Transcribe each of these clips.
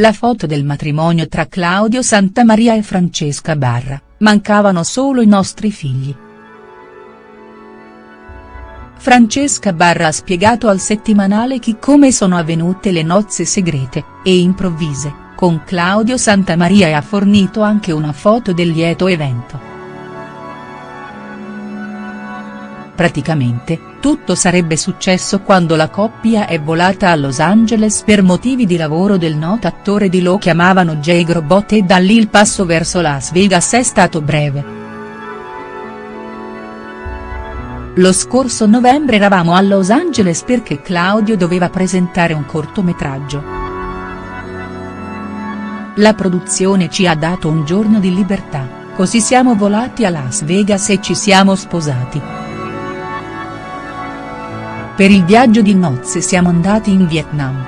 La foto del matrimonio tra Claudio Santamaria e Francesca Barra, mancavano solo i nostri figli. Francesca Barra ha spiegato al settimanale chi come sono avvenute le nozze segrete, e improvvise, con Claudio Santamaria e ha fornito anche una foto del lieto evento. Praticamente, tutto sarebbe successo quando la coppia è volata a Los Angeles per motivi di lavoro del noto attore di Lo chiamavano Jay Grobot e da lì il passo verso Las Vegas è stato breve. Lo scorso novembre eravamo a Los Angeles perché Claudio doveva presentare un cortometraggio. La produzione ci ha dato un giorno di libertà, così siamo volati a Las Vegas e ci siamo sposati. Per il viaggio di nozze siamo andati in Vietnam.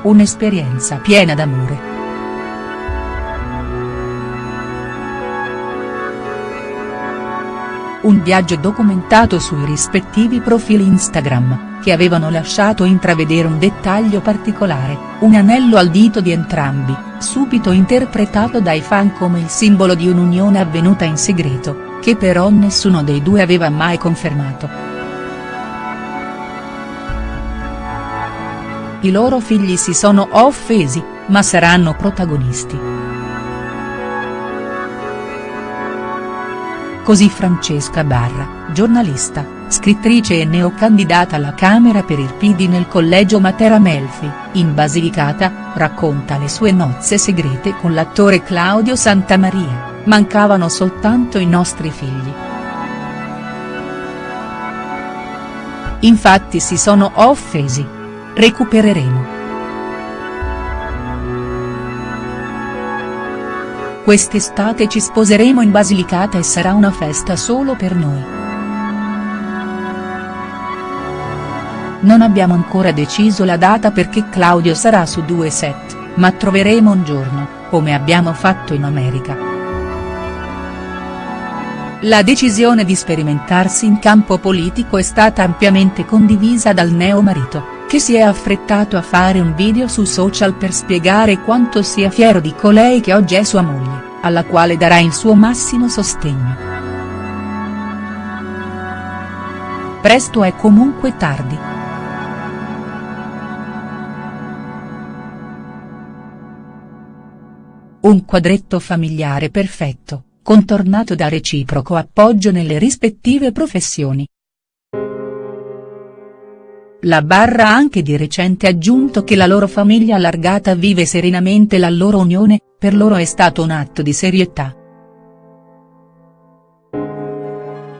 Un'esperienza piena d'amore. Un viaggio documentato sui rispettivi profili Instagram, che avevano lasciato intravedere un dettaglio particolare, un anello al dito di entrambi, subito interpretato dai fan come il simbolo di un'unione avvenuta in segreto, che però nessuno dei due aveva mai confermato. I loro figli si sono offesi, ma saranno protagonisti. Così Francesca Barra, giornalista, scrittrice e neocandidata alla Camera per il PD nel collegio Matera Melfi, in Basilicata, racconta le sue nozze segrete con l'attore Claudio Santamaria mancavano soltanto i nostri figli. Infatti si sono offesi. Recupereremo. Quest'estate ci sposeremo in Basilicata e sarà una festa solo per noi. Non abbiamo ancora deciso la data perché Claudio sarà su due set, ma troveremo un giorno, come abbiamo fatto in America. La decisione di sperimentarsi in campo politico è stata ampiamente condivisa dal neo-marito, che si è affrettato a fare un video su social per spiegare quanto sia fiero di colei che oggi è sua moglie, alla quale darà il suo massimo sostegno. Presto è comunque tardi. Un quadretto familiare perfetto contornato da reciproco appoggio nelle rispettive professioni. La Barra ha anche di recente aggiunto che la loro famiglia allargata vive serenamente la loro unione, per loro è stato un atto di serietà.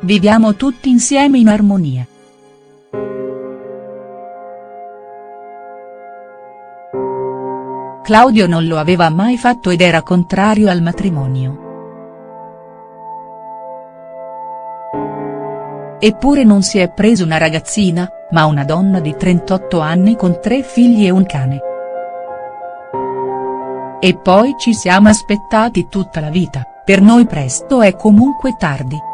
Viviamo tutti insieme in armonia. Claudio non lo aveva mai fatto ed era contrario al matrimonio. Eppure non si è preso una ragazzina, ma una donna di 38 anni con tre figli e un cane. E poi ci siamo aspettati tutta la vita, per noi presto è comunque tardi.